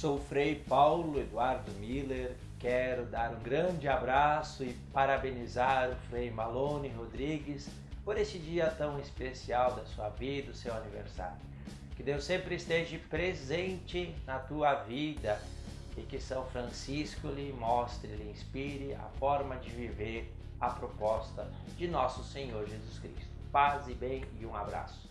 Sou o Frei Paulo Eduardo Miller. Quero dar um grande abraço e parabenizar o Frei Malone Rodrigues por este dia tão especial da sua vida, o seu aniversário. Que Deus sempre esteja presente na tua vida e que São Francisco lhe mostre, lhe inspire a forma de viver a proposta de nosso Senhor Jesus Cristo. Paz e bem e um abraço.